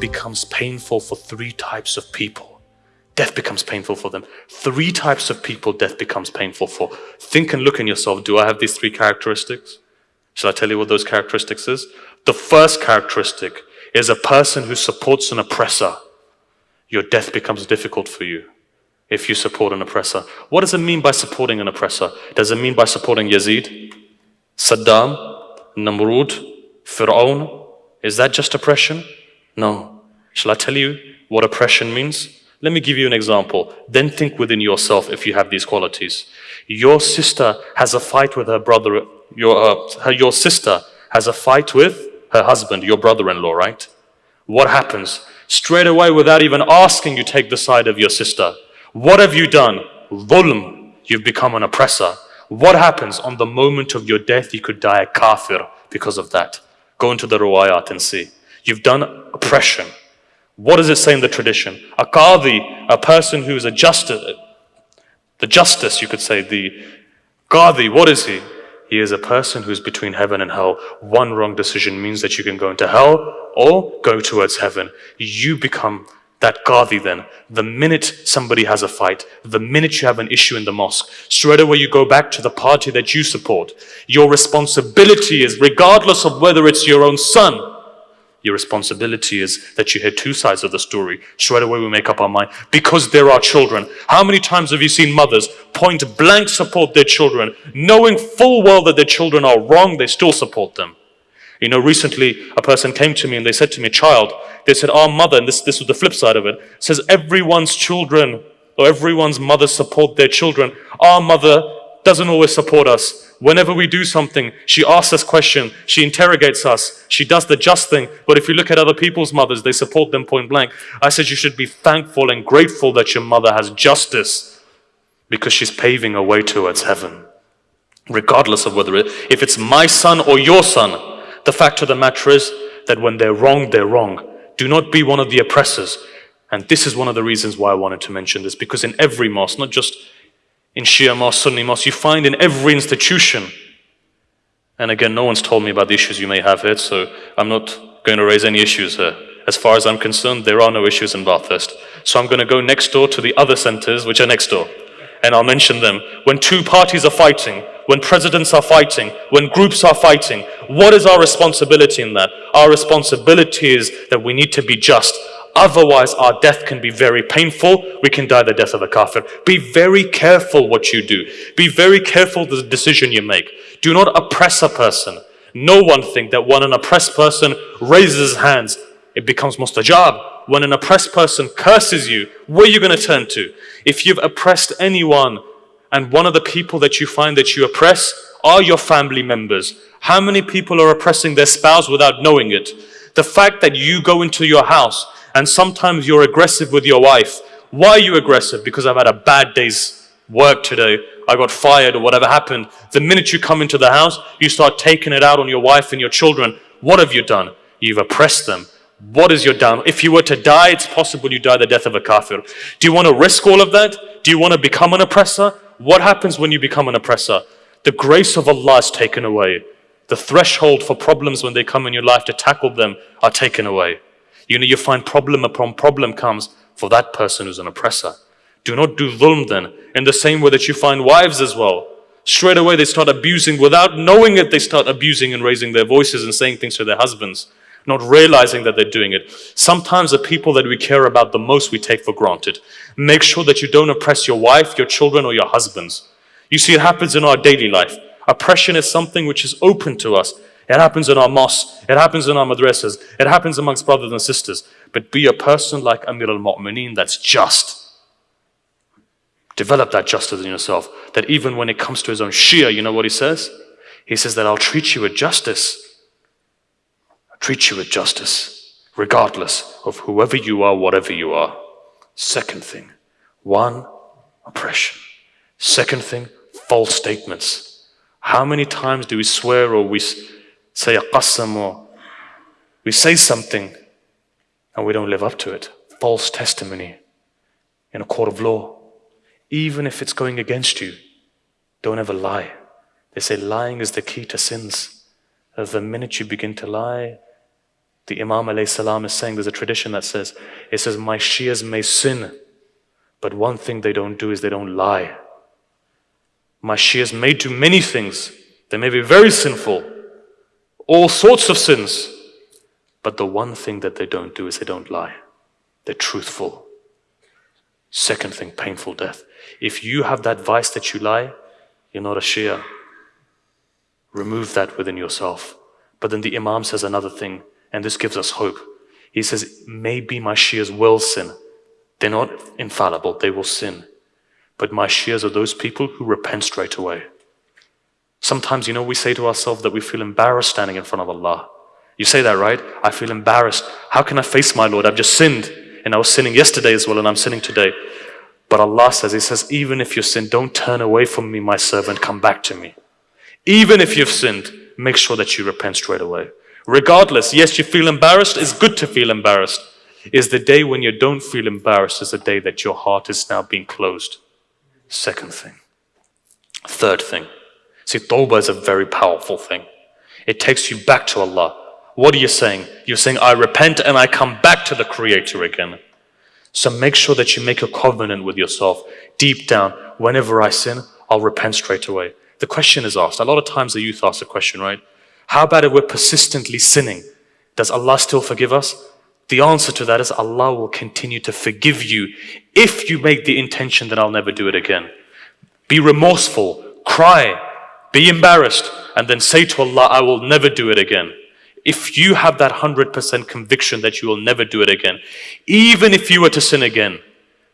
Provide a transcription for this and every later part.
becomes painful for three types of people. Death becomes painful for them. Three types of people death becomes painful for. Think and look in yourself. Do I have these three characteristics? Shall I tell you what those characteristics is? The first characteristic is a person who supports an oppressor. Your death becomes difficult for you if you support an oppressor. What does it mean by supporting an oppressor? Does it mean by supporting Yazid, Saddam, Namrud, Fir'aun? Is that just oppression? No. Shall I tell you what oppression means? Let me give you an example. Then think within yourself if you have these qualities. Your sister has a fight with her brother, your, uh, your sister has a fight with her husband, your brother-in-law, right? What happens? Straight away, without even asking, you take the side of your sister. What have you done? Dhulm. You've become an oppressor. What happens? On the moment of your death, you could die a kafir because of that. Go into the ruwayat and see. You've done oppression. What does it say in the tradition? A qadi, a person who is a justice, the justice, you could say, the qadi, what is he? He is a person who is between heaven and hell. One wrong decision means that you can go into hell or go towards heaven. You become that qadi then. The minute somebody has a fight, the minute you have an issue in the mosque, straight away you go back to the party that you support. Your responsibility is, regardless of whether it's your own son, your responsibility is that you hear two sides of the story. Straight away we make up our mind because there are children. How many times have you seen mothers point blank support their children, knowing full well that their children are wrong, they still support them? You know, recently a person came to me and they said to me, child, they said, our mother, and this, this was the flip side of it, says everyone's children or everyone's mother support their children. Our mother doesn't always support us. Whenever we do something, she asks us questions, she interrogates us, she does the just thing. But if you look at other people's mothers, they support them point blank. I said you should be thankful and grateful that your mother has justice because she's paving a way towards heaven. Regardless of whether it, if it's my son or your son, the fact of the matter is that when they're wrong, they're wrong. Do not be one of the oppressors. And this is one of the reasons why I wanted to mention this, because in every mosque, not just in Shia mosque, Sunni mosque, you find in every institution. And again, no one's told me about the issues you may have here, so I'm not going to raise any issues here. As far as I'm concerned, there are no issues in Bathurst. So I'm going to go next door to the other centers, which are next door. And I'll mention them. When two parties are fighting, when presidents are fighting, when groups are fighting, what is our responsibility in that? Our responsibility is that we need to be just. Otherwise, our death can be very painful. We can die the death of a kafir. Be very careful what you do. Be very careful the decision you make. Do not oppress a person. No one think that when an oppressed person raises his hands, it becomes mustajab. When an oppressed person curses you, where are you going to turn to? If you've oppressed anyone, and one of the people that you find that you oppress are your family members, how many people are oppressing their spouse without knowing it? The fact that you go into your house and sometimes you're aggressive with your wife. Why are you aggressive? Because I've had a bad day's work today. I got fired or whatever happened. The minute you come into the house, you start taking it out on your wife and your children. What have you done? You've oppressed them. What is your down? If you were to die, it's possible you die the death of a kafir. Do you want to risk all of that? Do you want to become an oppressor? What happens when you become an oppressor? The grace of Allah is taken away. The threshold for problems when they come in your life to tackle them are taken away. You know, you find problem upon problem comes for that person who's an oppressor. Do not do dhulm then, in the same way that you find wives as well. Straight away they start abusing, without knowing it, they start abusing and raising their voices and saying things to their husbands, not realizing that they're doing it. Sometimes the people that we care about the most we take for granted. Make sure that you don't oppress your wife, your children, or your husbands. You see, it happens in our daily life. Oppression is something which is open to us. It happens in our mosques. It happens in our madrasas. It happens amongst brothers and sisters. But be a person like Amir al-Mu'mineen that's just. Develop that justice in yourself. That even when it comes to his own Shia, you know what he says? He says that I'll treat you with justice. I'll treat you with justice, regardless of whoever you are, whatever you are. Second thing, one, oppression. Second thing, false statements. How many times do we swear or we say a qasam or we say something and we don't live up to it. False testimony in a court of law. Even if it's going against you, don't ever lie. They say lying is the key to sins. The minute you begin to lie, The Imam salam is saying there's a tradition that says, it says, my Shias may sin, but one thing they don't do is they don't lie. My Shias may do many things. They may be very sinful, all sorts of sins. But the one thing that they don't do is they don't lie. They're truthful. Second thing, painful death. If you have that vice that you lie, you're not a Shia. Remove that within yourself. But then the Imam says another thing, and this gives us hope. He says, maybe my Shias will sin. They're not infallible, they will sin. But my Shias are those people who repent straight away. Sometimes, you know, we say to ourselves that we feel embarrassed standing in front of Allah. You say that, right? I feel embarrassed. How can I face my Lord? I've just sinned. And I was sinning yesterday as well, and I'm sinning today. But Allah says, He says, even if you sin, don't turn away from me, my servant, come back to me. Even if you've sinned, make sure that you repent straight away. Regardless, yes, you feel embarrassed, it's good to feel embarrassed. Is the day when you don't feel embarrassed is the day that your heart is now being closed. Second thing. Third thing. See, tawbah is a very powerful thing. It takes you back to Allah. What are you saying? You're saying, I repent and I come back to the Creator again. So make sure that you make a covenant with yourself deep down. Whenever I sin, I'll repent straight away. The question is asked. A lot of times the youth ask the question, right? How about if we're persistently sinning? Does Allah still forgive us? The answer to that is Allah will continue to forgive you if you make the intention that I'll never do it again. Be remorseful, cry, be embarrassed, and then say to Allah, I will never do it again. If you have that 100% conviction that you will never do it again, even if you were to sin again,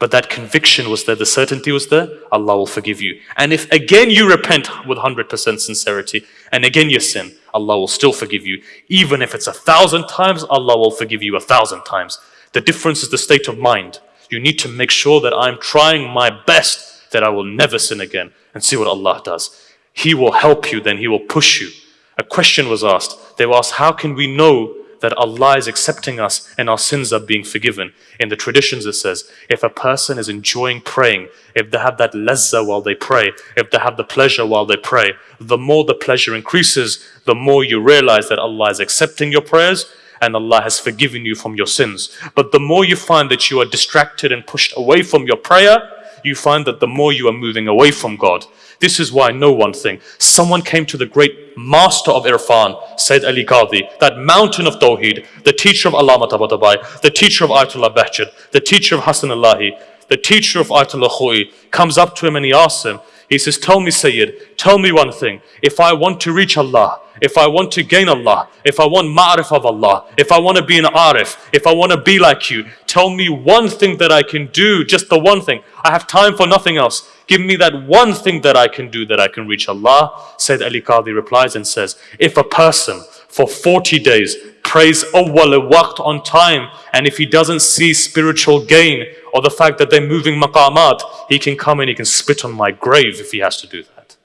but that conviction was there, the certainty was there, Allah will forgive you. And if again you repent with 100% sincerity, and again you sin, Allah will still forgive you. Even if it's a thousand times, Allah will forgive you a thousand times. The difference is the state of mind. You need to make sure that I'm trying my best that I will never sin again and see what Allah does. He will help you, then He will push you. A question was asked. They were asked, how can we know that Allah is accepting us and our sins are being forgiven. In the traditions it says, if a person is enjoying praying, if they have that lazza while they pray, if they have the pleasure while they pray, the more the pleasure increases, the more you realize that Allah is accepting your prayers and Allah has forgiven you from your sins. But the more you find that you are distracted and pushed away from your prayer, you find that the more you are moving away from God. This is why I know one thing. Someone came to the great master of Irfan, Sayyid Ali Qadhi, that mountain of Tawheed, the teacher of Allama Tabatabai, the teacher of Ayatollah Bahjat, the teacher of Hassan Allahi, the teacher of Ayatollah Khoi, comes up to him and he asks him, he says, tell me Sayyid, tell me one thing. If I want to reach Allah, if I want to gain Allah, if I want ma'rif of Allah, if I want to be an arif, if I want to be like you, tell me one thing that I can do, just the one thing. I have time for nothing else. Give me that one thing that I can do that I can reach Allah. Sayyid Ali Qadhi replies and says, if a person for 40 days prays awwal oh, waqt on time and if he doesn't see spiritual gain or the fact that they're moving maqamat, he can come and he can spit on my grave if he has to do that.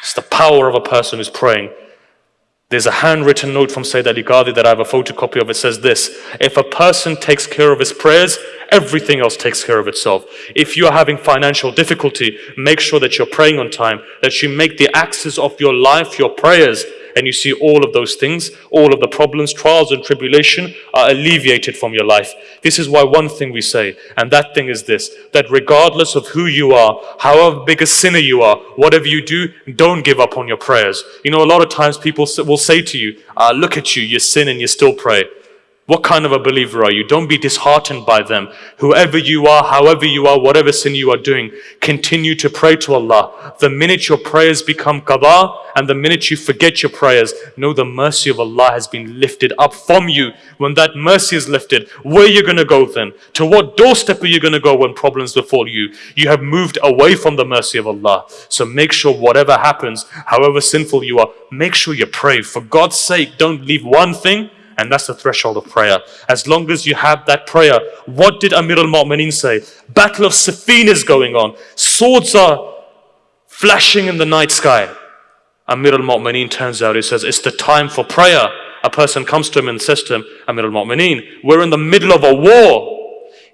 It's the power of a person who's praying there's a handwritten note from Sayyid Ali Qadhi that I have a photocopy of. It says this, if a person takes care of his prayers, everything else takes care of itself. If you are having financial difficulty, make sure that you're praying on time, that you make the axis of your life your prayers, and you see all of those things, all of the problems, trials and tribulation are alleviated from your life. This is why one thing we say, and that thing is this, that regardless of who you are, however big a sinner you are, whatever you do, don't give up on your prayers. You know, a lot of times people will say to you, uh, look at you, you sin and you still pray. What kind of a believer are you? Don't be disheartened by them. Whoever you are, however you are, whatever sin you are doing, continue to pray to Allah. The minute your prayers become qada and the minute you forget your prayers, know the mercy of Allah has been lifted up from you. When that mercy is lifted, where are you going to go then? To what doorstep are you going to go when problems befall you? You have moved away from the mercy of Allah. So make sure whatever happens, however sinful you are, make sure you pray. For God's sake, don't leave one thing and that's the threshold of prayer. As long as you have that prayer, what did Amir al-Mu'mineen say? Battle of Siffin is going on. Swords are flashing in the night sky. Amir al-Mu'mineen turns out, he says, it's the time for prayer. A person comes to him and says to him, Amir al-Mu'mineen, we're in the middle of a war.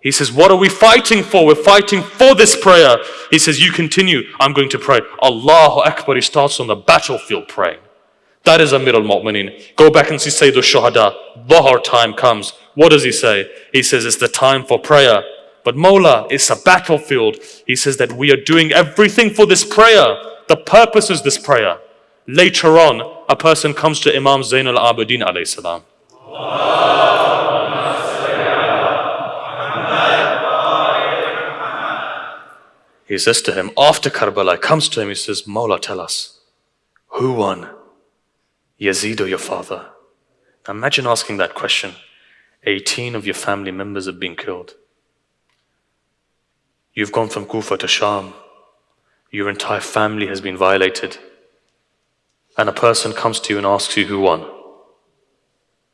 He says, what are we fighting for? We're fighting for this prayer. He says, you continue. I'm going to pray. Allahu Akbar. He starts on the battlefield praying. That is Amir al-Mu'mineen. Go back and see Sayyid al-Shuhada. Dhuhr time comes. What does he say? He says it's the time for prayer. But Mawla, it's a battlefield. He says that we are doing everything for this prayer. The purpose is this prayer. Later on, a person comes to Imam Zain al-Abidin alayhi salam. He says to him, after Karbala, comes to him, he says, Mawla, tell us, who won? Yazid or your father? Imagine asking that question. 18 of your family members have been killed. You've gone from Kufa to Sham. Your entire family has been violated. And a person comes to you and asks you who won.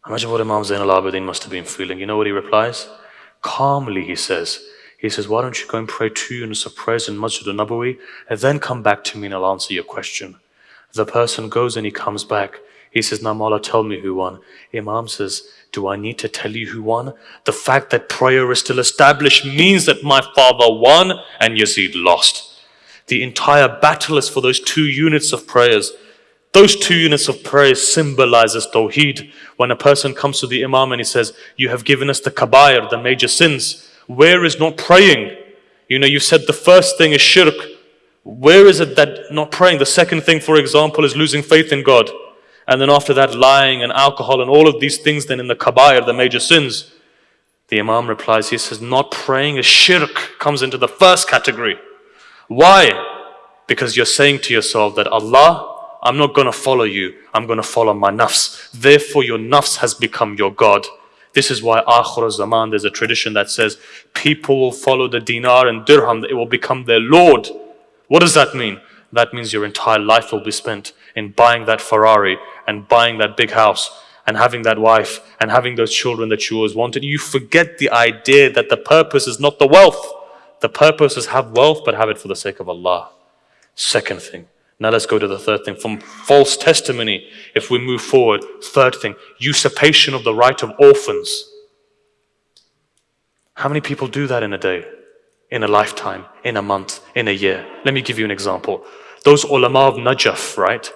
Imagine what Imam Zain al-Abidin must have been feeling. You know what he replies? Calmly he says, he says, why don't you go and pray two units of prayers in Masjid al-Nabawi and then come back to me and I'll answer your question. The person goes and he comes back. He says, now Namala, tell me who won. Imam says, do I need to tell you who won? The fact that prayer is still established means that my father won and Yazid lost. The entire battle is for those two units of prayers. Those two units of prayer symbolizes Tawheed. When a person comes to the Imam and he says, you have given us the kabair, the major sins. Where is not praying? You know, you said the first thing is shirk. Where is it that not praying? The second thing, for example, is losing faith in God. And then after that, lying and alcohol and all of these things, then in the kabair, the major sins. The Imam replies, he says, not praying is shirk, comes into the first category. Why? Because you're saying to yourself that Allah, I'm not going to follow you, I'm going to follow my nafs. Therefore, your nafs has become your God. This is why Akhir Zaman, there's a tradition that says people will follow the dinar and dirham, it will become their Lord. What does that mean? That means your entire life will be spent in buying that Ferrari and buying that big house and having that wife and having those children that you always wanted. You forget the idea that the purpose is not the wealth. The purpose is have wealth, but have it for the sake of Allah. Second thing, now let's go to the third thing. From false testimony, if we move forward, third thing, usurpation of the right of orphans. How many people do that in a day, in a lifetime, in a month, in a year? Let me give you an example. Those ulama of Najaf, right?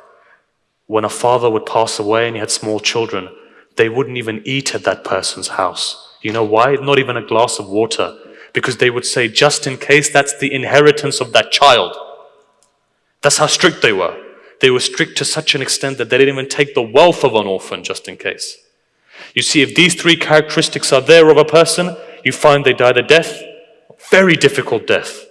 When a father would pass away and he had small children, they wouldn't even eat at that person's house. You know why? Not even a glass of water. Because they would say, just in case that's the inheritance of that child. That's how strict they were. They were strict to such an extent that they didn't even take the wealth of an orphan just in case. You see, if these three characteristics are there of a person, you find they died a death, very difficult death.